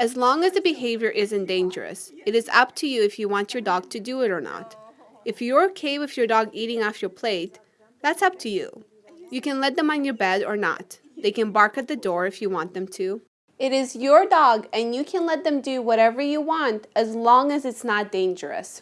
As long as the behavior isn't dangerous, it is up to you if you want your dog to do it or not. If you're okay with your dog eating off your plate, that's up to you. You can let them on your bed or not. They can bark at the door if you want them to. It is your dog and you can let them do whatever you want as long as it's not dangerous.